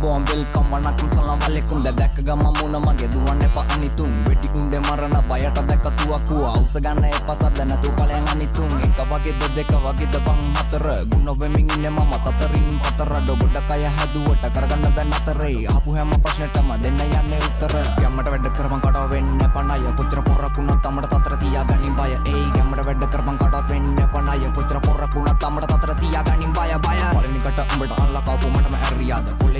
බෝම් welcome වනකම් සලම් වලෙකුම් දැක්ක ගම මුණ මගේ දුවන්න එපා අනිතුන්. වෙඩි උන්ඩේ මරණ බයට දැක්කතුවක්කු අවස ගන්න එපසත් නැතු පලයන් අනිතුන්. එක වගේද දෙක වගේද බං හතර. ගුණ වෙමින් ඉන්න මම තතරින් පතර. ඩොගොඩ කය හැදුවට කරගන්න බැන්න අතරේ. ආපු හැම ප්‍රශ්නටම දෙන්න යන්නේ උත්තර. යම්මට වැඩ කරම කඩ වෙන්න පණය කොච්චර පොරකුණත් තමට තතර තියා ගනින් බය. ඒ යම්මට වැඩ කරම කඩත් වෙන්න පණය කොච්චර පොරකුණත් තමට තතර තියා ගනින් බය. බය පලනිකට උඹට අල්ලකාපු මටම ඇරියාද?